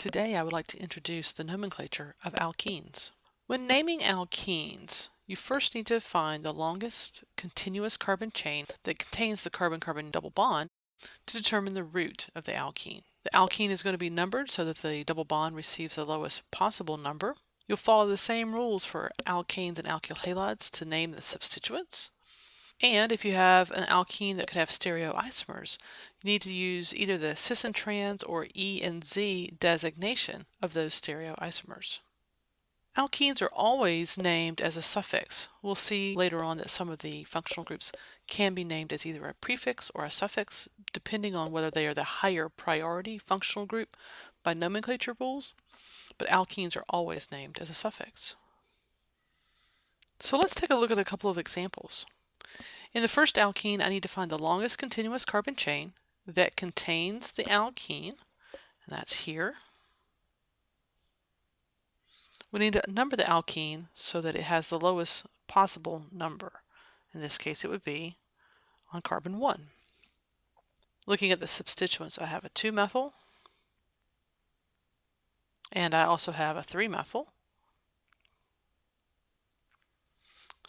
Today I would like to introduce the nomenclature of alkenes. When naming alkenes, you first need to find the longest continuous carbon chain that contains the carbon-carbon double bond to determine the root of the alkene. The alkene is going to be numbered so that the double bond receives the lowest possible number. You'll follow the same rules for alkanes and alkyl halides to name the substituents. And if you have an alkene that could have stereoisomers, you need to use either the cis and trans or E and Z designation of those stereoisomers. Alkenes are always named as a suffix. We'll see later on that some of the functional groups can be named as either a prefix or a suffix, depending on whether they are the higher priority functional group by nomenclature rules, but alkenes are always named as a suffix. So let's take a look at a couple of examples. In the first alkene, I need to find the longest continuous carbon chain that contains the alkene, and that's here. We need to number the alkene so that it has the lowest possible number. In this case, it would be on carbon 1. Looking at the substituents, I have a 2-methyl, and I also have a 3-methyl.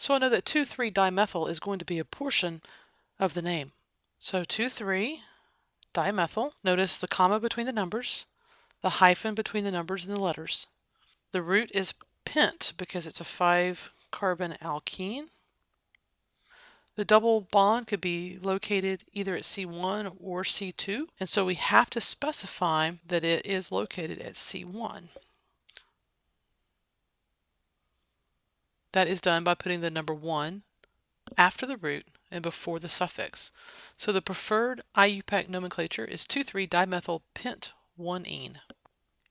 So I know that 2,3-dimethyl is going to be a portion of the name. So 2,3-dimethyl, notice the comma between the numbers, the hyphen between the numbers and the letters. The root is pent because it's a 5-carbon alkene. The double bond could be located either at C1 or C2, and so we have to specify that it is located at C1. That is done by putting the number 1 after the root and before the suffix. So the preferred IUPAC nomenclature is 2,3-dimethyl pent 1-ene.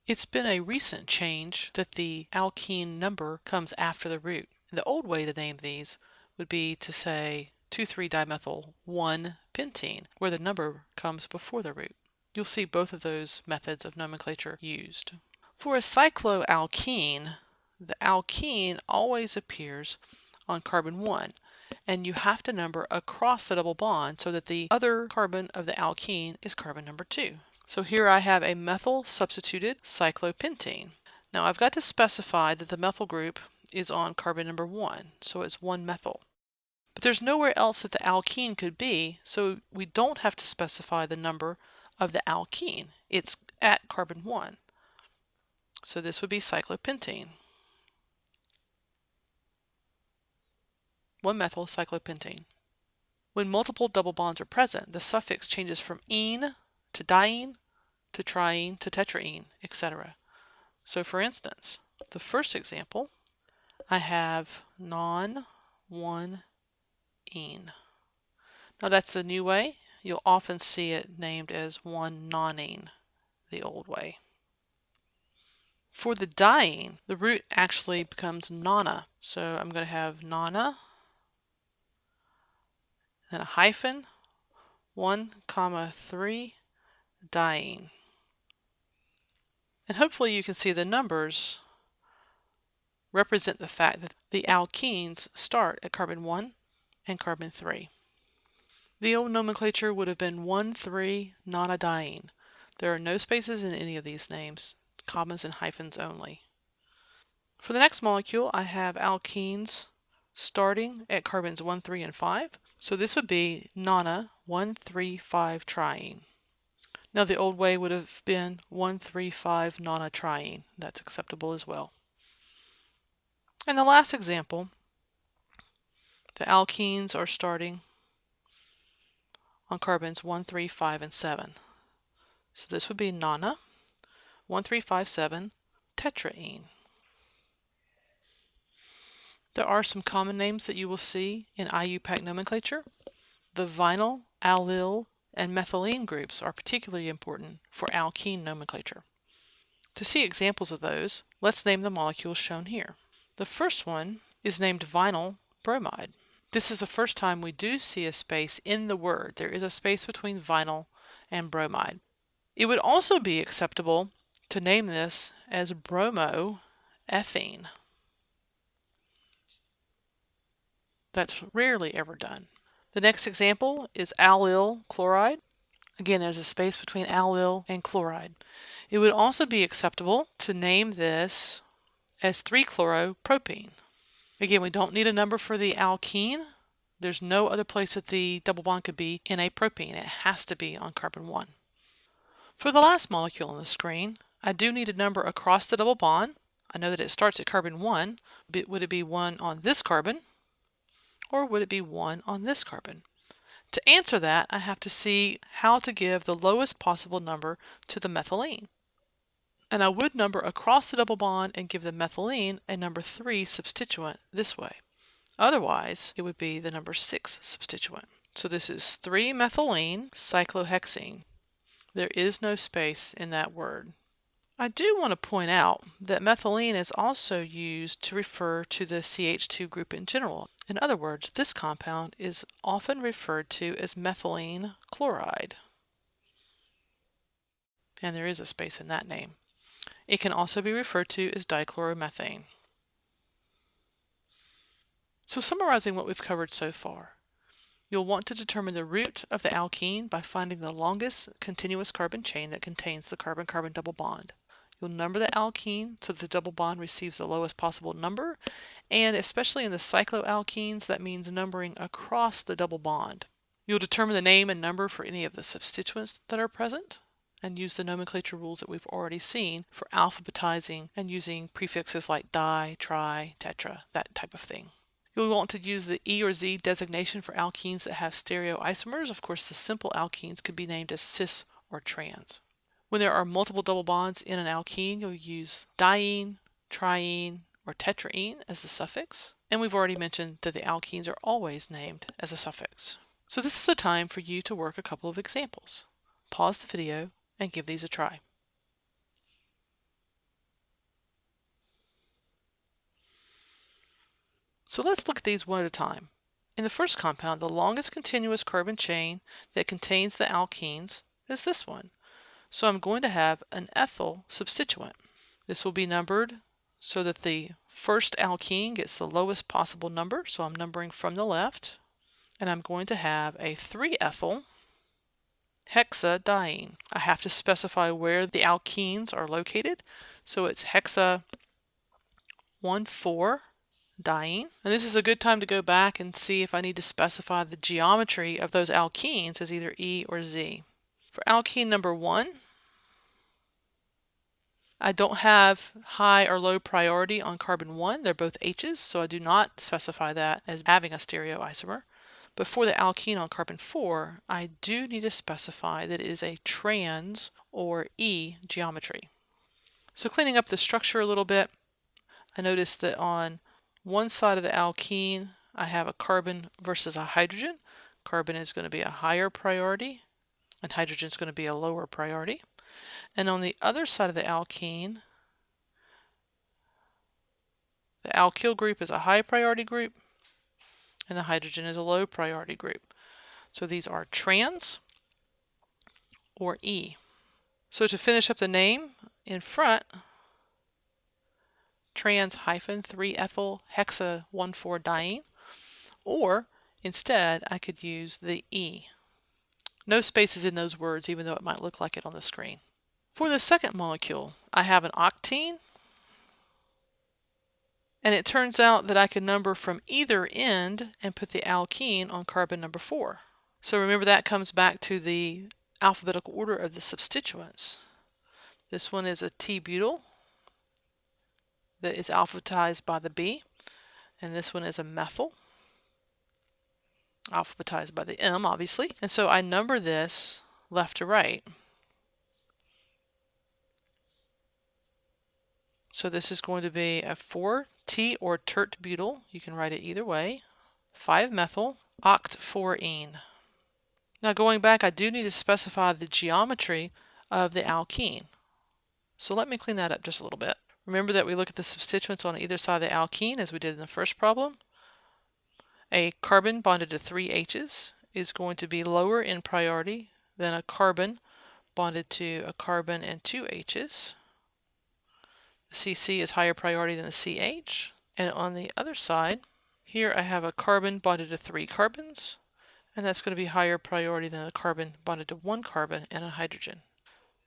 It's been a recent change that the alkene number comes after the root. The old way to name these would be to say 2,3-dimethyl 1-pentene, where the number comes before the root. You'll see both of those methods of nomenclature used. For a cycloalkene, the alkene always appears on carbon 1 and you have to number across the double bond so that the other carbon of the alkene is carbon number 2. So here I have a methyl substituted cyclopentene. Now I've got to specify that the methyl group is on carbon number 1, so it's 1-methyl. But there's nowhere else that the alkene could be, so we don't have to specify the number of the alkene. It's at carbon 1. So this would be cyclopentene. 1-methyl cyclopentene. When multiple double bonds are present, the suffix changes from ene to diene to triene to tetraene, etc. So for instance, the first example, I have non 1 ene. Now that's the new way. You'll often see it named as 1 nonene, the old way. For the diene, the root actually becomes nona. So I'm going to have nona then a hyphen, 1 comma 3 diene. And hopefully you can see the numbers represent the fact that the alkenes start at carbon 1 and carbon 3. The old nomenclature would have been 1,3-nonadiene. There are no spaces in any of these names, commas and hyphens only. For the next molecule, I have alkenes starting at carbons 1, 3, and 5. So this would be nona 1, 3, 5 triene. Now the old way would have been 135 nona triene. That's acceptable as well. And the last example, the alkenes are starting on carbons 1, 3, 5, and 7. So this would be nona 1, 3, 5, 7 tetraene. There are some common names that you will see in IUPAC nomenclature. The vinyl, allyl, and methylene groups are particularly important for alkene nomenclature. To see examples of those, let's name the molecules shown here. The first one is named vinyl bromide. This is the first time we do see a space in the word. There is a space between vinyl and bromide. It would also be acceptable to name this as bromoethene. That's rarely ever done. The next example is allyl chloride. Again, there's a space between allyl and chloride. It would also be acceptable to name this as 3-chloropropene. Again, we don't need a number for the alkene. There's no other place that the double bond could be in a propene. It has to be on carbon 1. For the last molecule on the screen, I do need a number across the double bond. I know that it starts at carbon 1, but would it be 1 on this carbon or would it be 1 on this carbon? To answer that, I have to see how to give the lowest possible number to the methylene. And I would number across the double bond and give the methylene a number 3 substituent this way. Otherwise, it would be the number 6 substituent. So this is 3-methylene cyclohexene. There is no space in that word. I do want to point out that methylene is also used to refer to the CH2 group in general. In other words, this compound is often referred to as methylene chloride. And there is a space in that name. It can also be referred to as dichloromethane. So summarizing what we've covered so far, you'll want to determine the root of the alkene by finding the longest continuous carbon chain that contains the carbon-carbon double bond. You'll number the alkene so that the double bond receives the lowest possible number, and especially in the cycloalkenes, that means numbering across the double bond. You'll determine the name and number for any of the substituents that are present, and use the nomenclature rules that we've already seen for alphabetizing and using prefixes like di, tri, tetra, that type of thing. You'll want to use the E or Z designation for alkenes that have stereoisomers. Of course, the simple alkenes could be named as cis or trans. When there are multiple double bonds in an alkene, you'll use diene, triene, or tetraene as the suffix. And we've already mentioned that the alkenes are always named as a suffix. So this is a time for you to work a couple of examples. Pause the video and give these a try. So let's look at these one at a time. In the first compound, the longest continuous carbon chain that contains the alkenes is this one. So I'm going to have an ethyl substituent. This will be numbered so that the first alkene gets the lowest possible number. So I'm numbering from the left. And I'm going to have a 3-ethyl hexadiene. I have to specify where the alkenes are located. So it's hexa 1,4 diene. And this is a good time to go back and see if I need to specify the geometry of those alkenes as either E or Z. For alkene number one, I don't have high or low priority on carbon 1. They're both H's, so I do not specify that as having a stereoisomer. But for the alkene on carbon 4, I do need to specify that it is a trans or E geometry. So cleaning up the structure a little bit, I noticed that on one side of the alkene, I have a carbon versus a hydrogen. Carbon is going to be a higher priority, and hydrogen is going to be a lower priority. And on the other side of the alkene, the alkyl group is a high priority group and the hydrogen is a low priority group. So these are trans or E. So to finish up the name in front, trans hyphen 3-ethyl hexa 1,4 diene, or instead I could use the E. No spaces in those words, even though it might look like it on the screen. For the second molecule, I have an octene, and it turns out that I can number from either end and put the alkene on carbon number 4. So remember that comes back to the alphabetical order of the substituents. This one is a T-butyl that is alphabetized by the B, and this one is a methyl alphabetized by the M, obviously. And so I number this left to right. So this is going to be a 4-T or tert butyl. You can write it either way. 5-methyl oct-4-ene. Now going back, I do need to specify the geometry of the alkene. So let me clean that up just a little bit. Remember that we look at the substituents on either side of the alkene as we did in the first problem. A carbon bonded to three H's is going to be lower in priority than a carbon bonded to a carbon and two H's. The CC is higher priority than the CH. And on the other side, here I have a carbon bonded to three carbons, and that's going to be higher priority than a carbon bonded to one carbon and a hydrogen.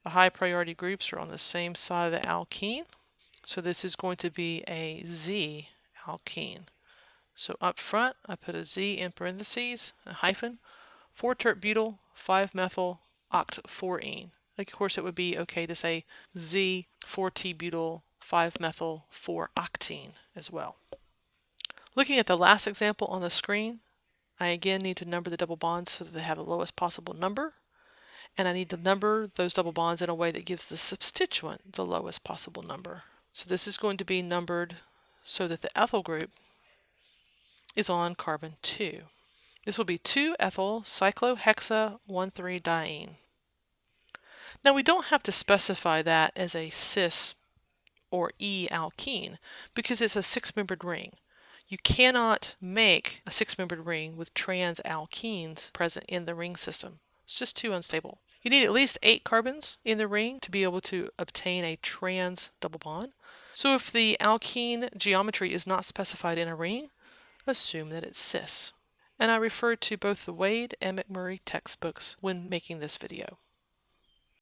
The high priority groups are on the same side of the alkene. So this is going to be a Z alkene. So up front, I put a Z in parentheses, a hyphen, 4-tert-butyl, 5-methyl, oct-4-ene. Of course, it would be okay to say Z, 4-T-butyl, 5-methyl, 4-octene as well. Looking at the last example on the screen, I again need to number the double bonds so that they have the lowest possible number. And I need to number those double bonds in a way that gives the substituent the lowest possible number. So this is going to be numbered so that the ethyl group is on carbon 2. This will be 2-ethyl cyclohexa-1,3-diene. Now we don't have to specify that as a cis or E alkene because it's a six-membered ring. You cannot make a six-membered ring with trans alkenes present in the ring system. It's just too unstable. You need at least eight carbons in the ring to be able to obtain a trans double bond. So if the alkene geometry is not specified in a ring, assume that it's cis. And I referred to both the Wade and McMurry textbooks when making this video.